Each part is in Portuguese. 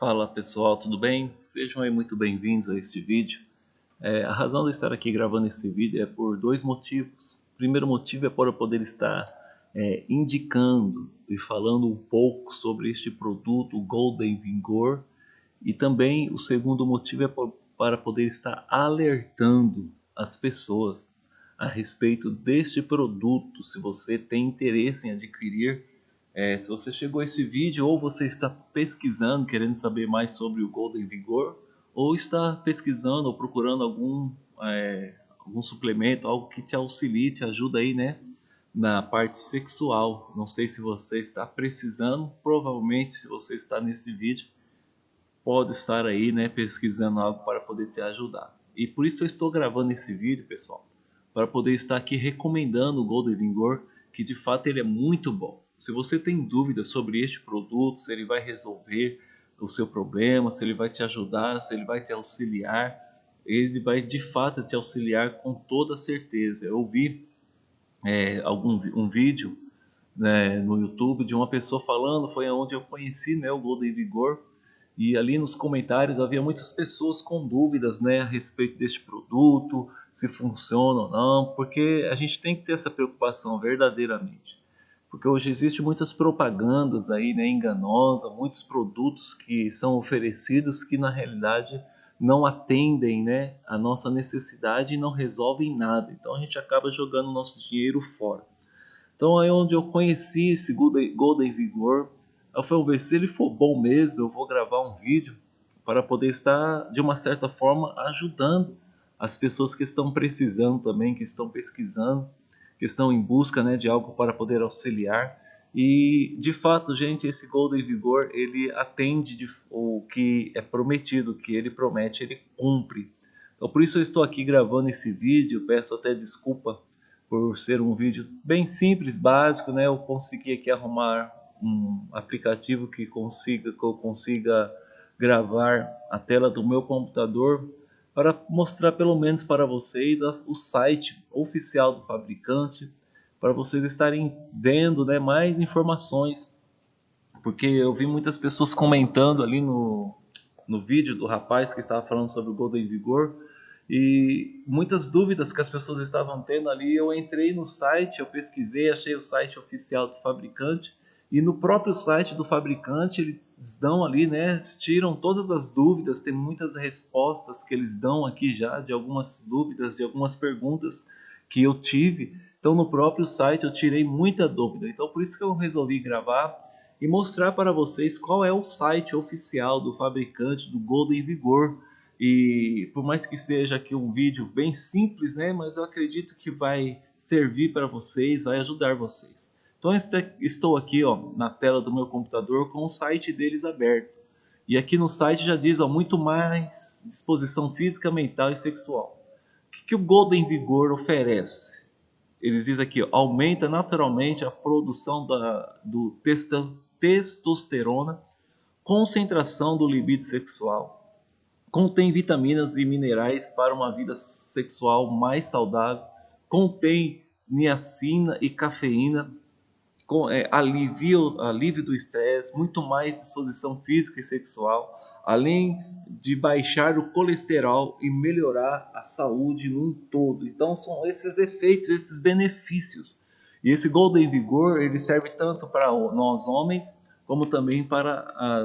Fala pessoal, tudo bem? Sejam aí muito bem-vindos a este vídeo. É, a razão de estar aqui gravando esse vídeo é por dois motivos. O primeiro motivo é para poder estar é, indicando e falando um pouco sobre este produto, Golden Vigor. E também o segundo motivo é para poder estar alertando as pessoas a respeito deste produto, se você tem interesse em adquirir é, se você chegou a esse vídeo ou você está pesquisando, querendo saber mais sobre o Golden Vigor, ou está pesquisando ou procurando algum, é, algum suplemento, algo que te auxilie, te ajuda aí, né? Na parte sexual. Não sei se você está precisando, provavelmente se você está nesse vídeo, pode estar aí, né? Pesquisando algo para poder te ajudar. E por isso eu estou gravando esse vídeo, pessoal, para poder estar aqui recomendando o Golden Vigor, que de fato ele é muito bom. Se você tem dúvidas sobre este produto, se ele vai resolver o seu problema, se ele vai te ajudar, se ele vai te auxiliar, ele vai de fato te auxiliar com toda certeza. Eu vi é, algum, um vídeo né, no YouTube de uma pessoa falando, foi onde eu conheci né, o Golden Vigor, e ali nos comentários havia muitas pessoas com dúvidas né, a respeito deste produto, se funciona ou não, porque a gente tem que ter essa preocupação verdadeiramente porque hoje existe muitas propagandas aí, né, enganosas, muitos produtos que são oferecidos que na realidade não atendem, né, a nossa necessidade e não resolvem nada. Então a gente acaba jogando nosso dinheiro fora. Então é onde eu conheci esse Golden, Golden Vigor. Eu falei, se ele for bom mesmo, eu vou gravar um vídeo para poder estar de uma certa forma ajudando as pessoas que estão precisando também, que estão pesquisando que estão em busca né, de algo para poder auxiliar. E, de fato, gente, esse Golden Vigor, ele atende de, o que é prometido, o que ele promete, ele cumpre. Então, por isso eu estou aqui gravando esse vídeo, peço até desculpa por ser um vídeo bem simples, básico, né? Eu consegui aqui arrumar um aplicativo que consiga que eu consiga gravar a tela do meu computador para mostrar pelo menos para vocês o site oficial do fabricante, para vocês estarem vendo né, mais informações, porque eu vi muitas pessoas comentando ali no, no vídeo do rapaz que estava falando sobre o Golden Vigor, e muitas dúvidas que as pessoas estavam tendo ali, eu entrei no site, eu pesquisei, achei o site oficial do fabricante, e no próprio site do fabricante eles dão ali, né, tiram todas as dúvidas, tem muitas respostas que eles dão aqui já de algumas dúvidas, de algumas perguntas que eu tive. Então no próprio site eu tirei muita dúvida. Então por isso que eu resolvi gravar e mostrar para vocês qual é o site oficial do fabricante do Golden Vigor. E por mais que seja aqui um vídeo bem simples, né, mas eu acredito que vai servir para vocês, vai ajudar vocês. Então estou aqui ó, na tela do meu computador com o site deles aberto. E aqui no site já diz ó, muito mais disposição física, mental e sexual. O que, que o Golden Vigor oferece? Eles dizem aqui, ó, aumenta naturalmente a produção da, do testosterona, concentração do libido sexual, contém vitaminas e minerais para uma vida sexual mais saudável, contém niacina e cafeína, é, alivio, alívio do estresse, muito mais disposição física e sexual, além de baixar o colesterol e melhorar a saúde num todo. Então são esses efeitos, esses benefícios. E esse Golden Vigor, ele serve tanto para nós homens, como também para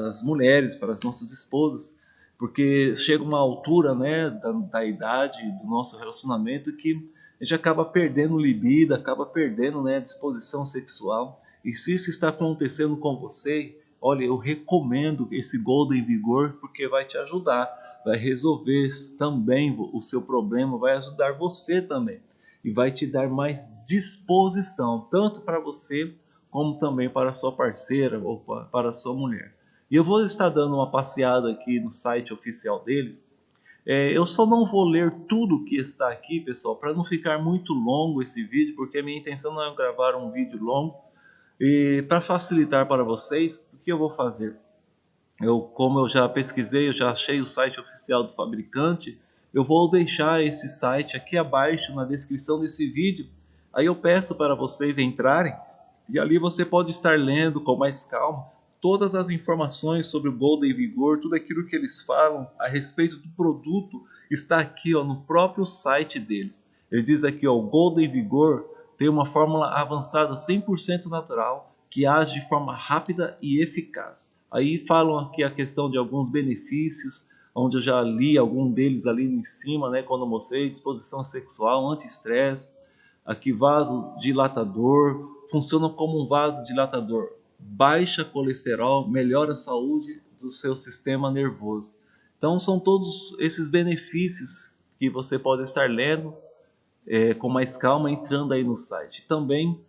as mulheres, para as nossas esposas, porque chega uma altura né, da, da idade do nosso relacionamento que a gente acaba perdendo libido, acaba perdendo né, disposição sexual. E se isso está acontecendo com você, olha, eu recomendo esse Golden Vigor porque vai te ajudar, vai resolver também o seu problema, vai ajudar você também e vai te dar mais disposição, tanto para você como também para a sua parceira ou para a sua mulher. E eu vou estar dando uma passeada aqui no site oficial deles é, eu só não vou ler tudo que está aqui, pessoal, para não ficar muito longo esse vídeo, porque a minha intenção não é gravar um vídeo longo. E para facilitar para vocês, o que eu vou fazer? Eu, como eu já pesquisei, eu já achei o site oficial do fabricante, eu vou deixar esse site aqui abaixo na descrição desse vídeo. Aí eu peço para vocês entrarem e ali você pode estar lendo com mais calma todas as informações sobre o Golden Vigor, tudo aquilo que eles falam a respeito do produto está aqui ó, no próprio site deles. Ele diz aqui, ó, o Golden Vigor tem uma fórmula avançada 100% natural que age de forma rápida e eficaz. Aí falam aqui a questão de alguns benefícios, onde eu já li algum deles ali em cima, né, quando eu mostrei, disposição sexual, anti-estresse, aqui vaso dilatador, funciona como um vaso dilatador, baixa colesterol, melhora a saúde do seu sistema nervoso. Então são todos esses benefícios que você pode estar lendo é, com mais calma entrando aí no site. Também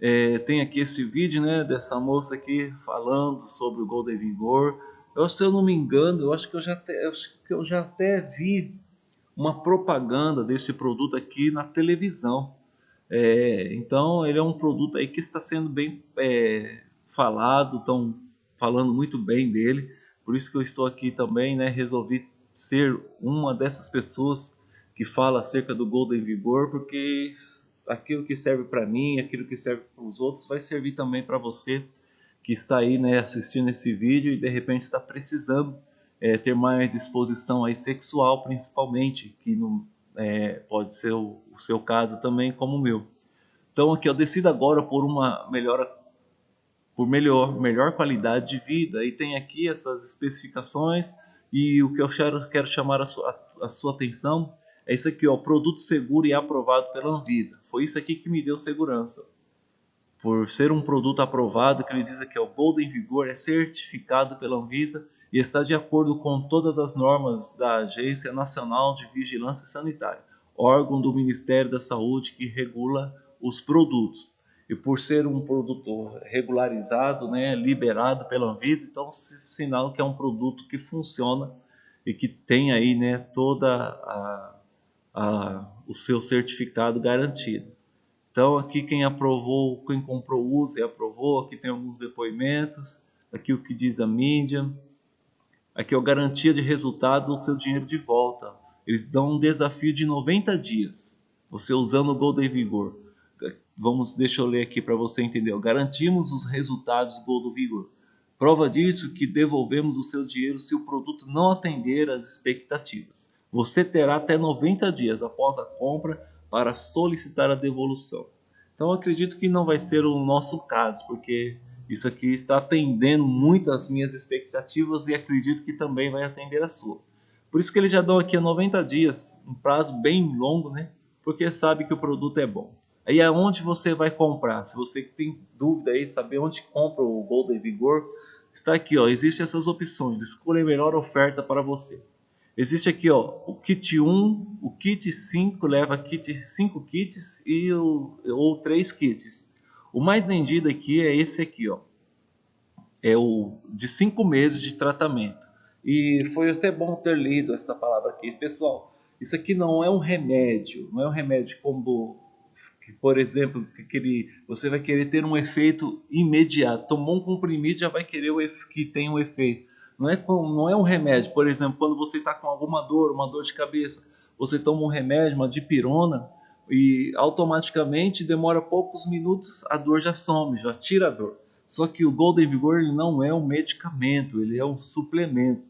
é, tem aqui esse vídeo né, dessa moça aqui falando sobre o Golden Vigor. Eu, se eu não me engano, eu acho que eu já até, eu acho que eu já até vi uma propaganda desse produto aqui na televisão. É, então ele é um produto aí que está sendo bem é, falado, estão falando muito bem dele. Por isso que eu estou aqui também, né? Resolvi ser uma dessas pessoas que fala acerca do Golden Vigor, porque aquilo que serve para mim, aquilo que serve para os outros, vai servir também para você que está aí né, assistindo esse vídeo e de repente está precisando é, ter mais disposição aí sexual, principalmente, que não, é, pode ser o, o, seu caso também, como o meu. Então aqui eu decido agora por uma melhora, por melhor, melhor qualidade de vida e tem aqui essas especificações e o que eu quero, chamar a sua, a sua atenção é isso aqui, ó, produto seguro e aprovado pela Anvisa. Foi isso aqui que me deu segurança. Por ser um produto aprovado, que ele diz aqui, o Golden Vigor é certificado pela Anvisa e está de acordo com todas as normas da Agência Nacional de Vigilância Sanitária, órgão do Ministério da Saúde que regula os produtos. E por ser um produto regularizado, né, liberado pela Anvisa, então sinal que é um produto que funciona e que tem aí né, toda a a, o seu certificado garantido. Então aqui quem aprovou, quem comprou usa e aprovou, aqui tem alguns depoimentos, aqui o que diz a mídia, aqui é a garantia de resultados ou seu dinheiro de volta. Eles dão um desafio de 90 dias, você usando o Golden Vigor. Vamos, deixa eu ler aqui para você entender. Garantimos os resultados do Golden Vigor. Prova disso que devolvemos o seu dinheiro se o produto não atender às expectativas. Você terá até 90 dias após a compra para solicitar a devolução. Então acredito que não vai ser o nosso caso, porque isso aqui está atendendo muito as minhas expectativas e acredito que também vai atender a sua. Por isso que eles já dão aqui a 90 dias, um prazo bem longo, né? Porque sabe que o produto é bom. Aí aonde você vai comprar? Se você tem dúvida aí, saber onde compra o Golden Vigor, está aqui, ó. Existem essas opções. Escolha a melhor oferta para você. Existe aqui ó, o kit 1, o kit 5 leva kit 5 kits e o, ou 3 kits. O mais vendido aqui é esse aqui, ó. É o de 5 meses de tratamento. E foi até bom ter lido essa palavra aqui. Pessoal, isso aqui não é um remédio, não é um remédio como, por exemplo, que ele, você vai querer ter um efeito imediato. Tomou um comprimido já vai querer que tenha um efeito não é, não é um remédio. Por exemplo, quando você está com alguma dor, uma dor de cabeça, você toma um remédio, uma dipirona, e automaticamente demora poucos minutos, a dor já some, já tira a dor. Só que o Golden Vigor ele não é um medicamento, ele é um suplemento.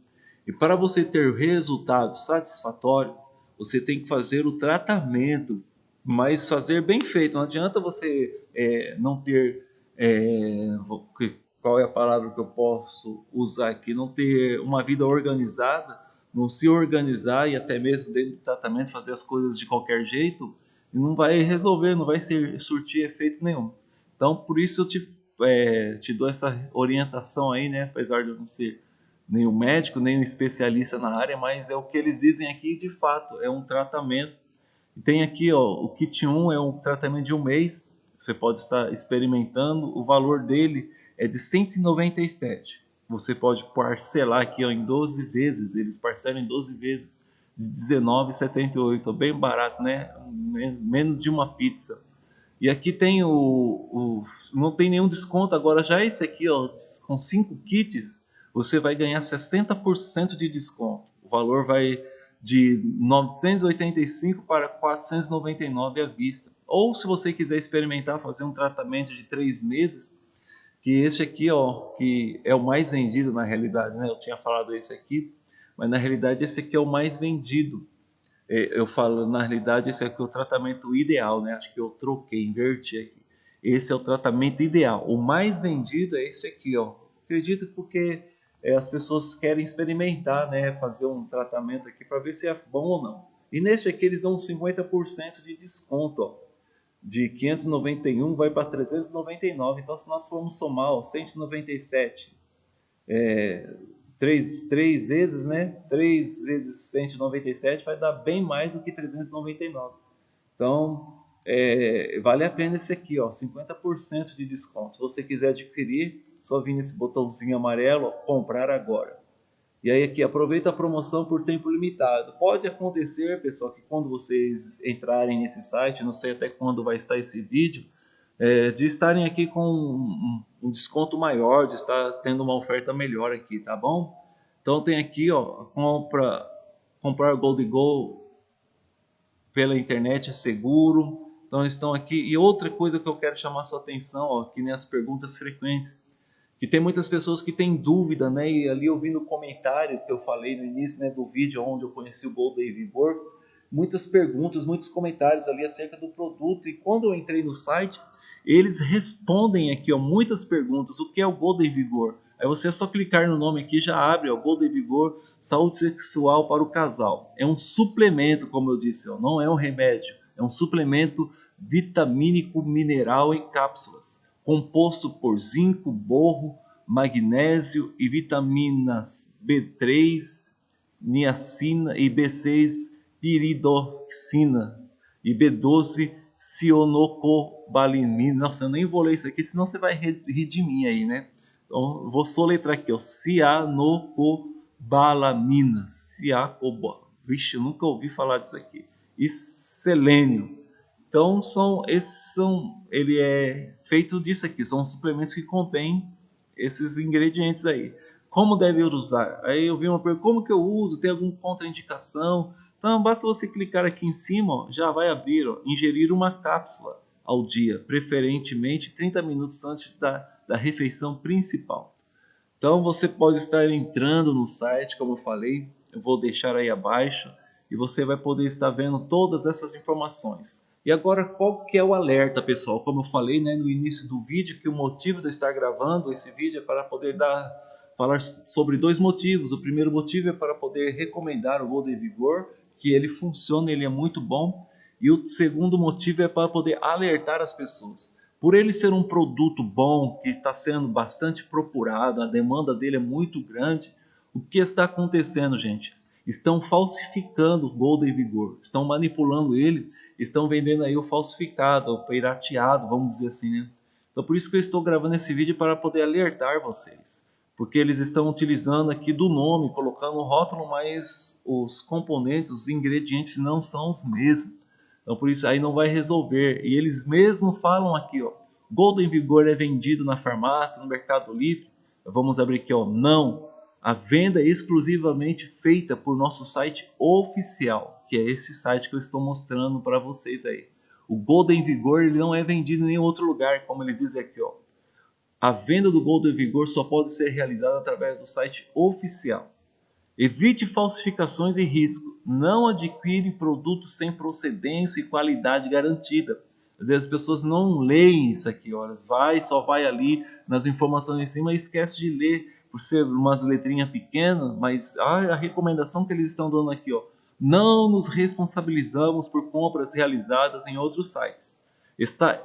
E para você ter resultado satisfatório, você tem que fazer o tratamento, mas fazer bem feito. Não adianta você é, não ter é, qual é a palavra que eu posso usar aqui, não ter uma vida organizada, não se organizar e até mesmo dentro do tratamento fazer as coisas de qualquer jeito, não vai resolver, não vai ser, surtir efeito nenhum. Então, por isso eu te, é, te dou essa orientação aí, né? Apesar de eu não ser nenhum médico, nem um especialista na área, mas é o que eles dizem aqui de fato, é um tratamento. E tem aqui, ó, o kit 1 é um tratamento de um mês, você pode estar experimentando, o valor dele é de 197. Você pode parcelar aqui ó, em 12 vezes, eles parcelam em 12 vezes de 19,78, bem barato, né? Menos, menos de uma pizza. E aqui tem o, o, não tem nenhum desconto, agora já esse aqui, ó, com 5 kits, você vai ganhar 60% de desconto. O valor vai de 985 para 499 à vista. Ou se você quiser experimentar fazer um tratamento de 3 meses, que esse aqui, ó, que é o mais vendido na realidade, né? Eu tinha falado esse aqui, mas na realidade esse aqui é o mais vendido. É, eu falo, na realidade esse aqui é o tratamento ideal, né? Acho que eu troquei, inverti aqui. Esse é o tratamento ideal. O mais vendido é esse aqui, ó. Acredito porque é, as pessoas querem experimentar, né? Fazer um tratamento aqui para ver se é bom ou não. E nesse aqui eles dão 50% de desconto, ó de 591 vai para 399. Então, se nós formos somar ó, 197, é, 3, 3 vezes, né? 3 vezes 197 vai dar bem mais do que 399. Então, é, vale a pena esse aqui, ó, 50% de desconto. Se você quiser adquirir, só vir nesse botãozinho amarelo, comprar agora. E aí aqui, aproveita a promoção por tempo limitado. Pode acontecer, pessoal, que quando vocês entrarem nesse site, não sei até quando vai estar esse vídeo, é, de estarem aqui com um, um, desconto maior, de estar tendo uma oferta melhor aqui, tá bom? Então tem aqui, ó, compra, comprar Gold Go pela internet é seguro. Então estão aqui. E outra coisa que eu quero chamar sua atenção, ó, que nem as perguntas frequentes que tem muitas pessoas que têm dúvida, né? E ali ouvindo o comentário que eu falei no início né, do vídeo onde eu conheci o Golden Vigor, muitas perguntas, muitos comentários ali acerca do produto. E quando eu entrei no site, eles respondem aqui ó, muitas perguntas. O que é o Golden Vigor? Aí você é só clicar no nome aqui já abre o Golden Vigor Saúde Sexual para o Casal. É um suplemento, como eu disse, ó, não é um remédio. É um suplemento vitamínico mineral em cápsulas composto por zinco, borro, magnésio e vitaminas B3, niacina e B6, piridoxina e B12, cionocobalamina. Nossa, eu nem vou ler isso aqui, senão você vai rir de mim aí, né? Então, vou soletrar aqui, ó, cianocobalamina, ciacoba. Vixe, eu nunca ouvi falar disso aqui. E selênio. Então são esses são ele é feito disso aqui, são suplementos que contêm esses ingredientes aí. Como deve usar? Aí eu vi uma pergunta, como que eu uso? Tem alguma contraindicação? Então basta você clicar aqui em cima, ó, já vai abrir, ó, ingerir uma cápsula ao dia, preferentemente 30 minutos antes da, da refeição principal. Então você pode estar entrando no site, como eu falei, eu vou deixar aí abaixo, e você vai poder estar vendo todas essas informações. E agora, qual que é o alerta, pessoal? Como eu falei né, no início do vídeo, que o motivo de eu estar gravando esse vídeo é para poder dar, falar sobre dois motivos. O primeiro motivo é para poder recomendar o Golden Vigor, que ele funciona, ele é muito bom. E o segundo motivo é para poder alertar as pessoas. Por ele ser um produto bom, que está sendo bastante procurado, a demanda dele é muito grande, o que está acontecendo, gente? Estão falsificando o Golden Vigor, estão manipulando ele estão vendendo aí o falsificado, o pirateado, vamos dizer assim, né? Então por isso que eu estou gravando esse vídeo para poder alertar vocês. Porque eles estão utilizando aqui do nome, colocando o rótulo, mas os componentes, os ingredientes não são os mesmos. Então por isso aí não vai resolver. E eles mesmo falam aqui, ó, Golden Vigor é vendido na farmácia, no Mercado Livre. Vamos abrir aqui, ó, não. A venda é exclusivamente feita por nosso site oficial que é esse site que eu estou mostrando para vocês aí. O Golden Vigor ele não é vendido em nenhum outro lugar, como eles dizem aqui. Ó. A venda do Golden Vigor só pode ser realizada através do site oficial. Evite falsificações e risco. Não adquire produtos sem procedência e qualidade garantida. Às vezes as pessoas não leem isso aqui, olha, vai, só vai ali nas informações em cima e esquece de ler por ser umas letrinhas pequenas, mas a recomendação que eles estão dando aqui, ó, não nos responsabilizamos por compras realizadas em outros sites. Está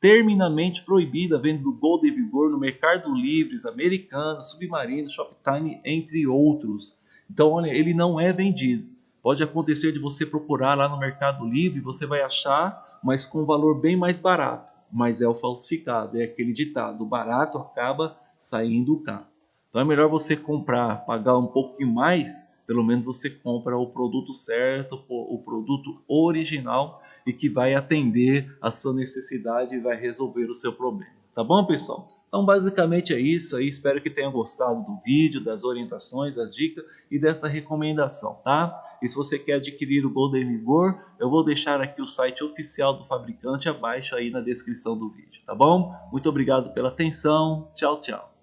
terminamente proibida a venda do Golden Vigor no Mercado Livres, Americana, Submarino, Shoptime, entre outros. Então, olha, ele não é vendido. Pode acontecer de você procurar lá no Mercado Livre, você vai achar, mas com um valor bem mais barato. Mas é o falsificado, é aquele ditado, o barato acaba saindo caro. Então é melhor você comprar, pagar um pouquinho mais, pelo menos você compra o produto certo, o produto original e que vai atender a sua necessidade e vai resolver o seu problema. Tá bom, pessoal? Então basicamente é isso aí, espero que tenha gostado do vídeo, das orientações, das dicas e dessa recomendação, tá? E se você quer adquirir o Golden Vigor, eu vou deixar aqui o site oficial do fabricante abaixo aí na descrição do vídeo, tá bom? Muito obrigado pela atenção, tchau, tchau.